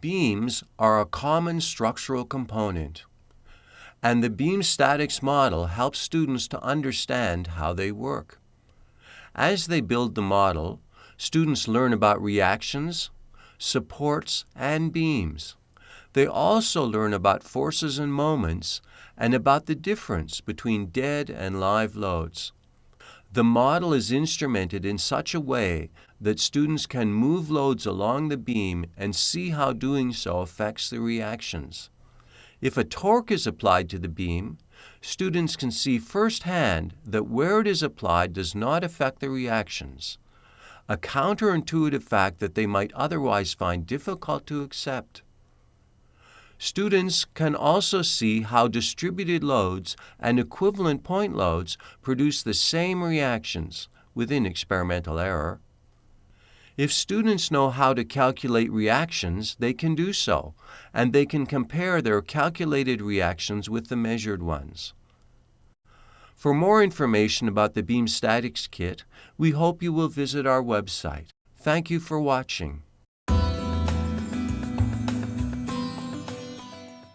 Beams are a common structural component, and the beam statics model helps students to understand how they work. As they build the model, students learn about reactions, supports, and beams. They also learn about forces and moments and about the difference between dead and live loads. The model is instrumented in such a way that students can move loads along the beam and see how doing so affects the reactions. If a torque is applied to the beam, students can see firsthand that where it is applied does not affect the reactions, a counterintuitive fact that they might otherwise find difficult to accept. Students can also see how distributed loads and equivalent point loads produce the same reactions within experimental error. If students know how to calculate reactions, they can do so, and they can compare their calculated reactions with the measured ones. For more information about the Beam Statics Kit, we hope you will visit our website. Thank you for watching.